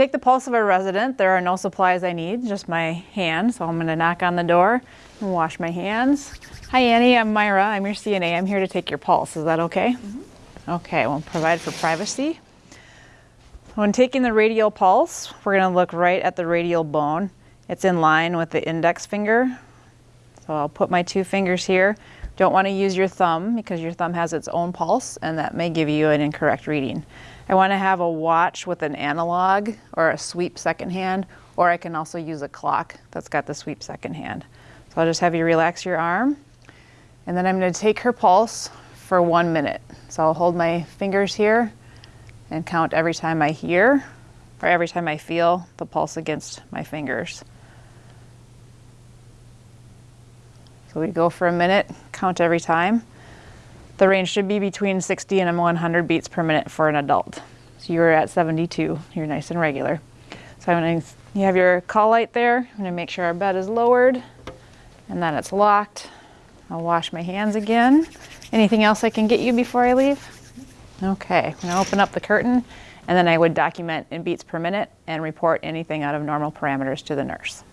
take the pulse of a resident, there are no supplies I need, just my hand. So I'm gonna knock on the door and wash my hands. Hi Annie, I'm Myra, I'm your CNA. I'm here to take your pulse, is that okay? Mm -hmm. Okay, we'll provide for privacy. When taking the radial pulse, we're gonna look right at the radial bone. It's in line with the index finger. So I'll put my two fingers here. Don't wanna use your thumb because your thumb has its own pulse and that may give you an incorrect reading. I want to have a watch with an analog or a sweep second hand, or I can also use a clock that's got the sweep second hand. So I'll just have you relax your arm, and then I'm going to take her pulse for one minute. So I'll hold my fingers here and count every time I hear or every time I feel the pulse against my fingers. So we go for a minute, count every time. The range should be between 60 and 100 beats per minute for an adult. So you're at 72, you're nice and regular. So I'm gonna, you have your call light there. I'm gonna make sure our bed is lowered and that it's locked. I'll wash my hands again. Anything else I can get you before I leave? Okay, I'm gonna open up the curtain and then I would document in beats per minute and report anything out of normal parameters to the nurse.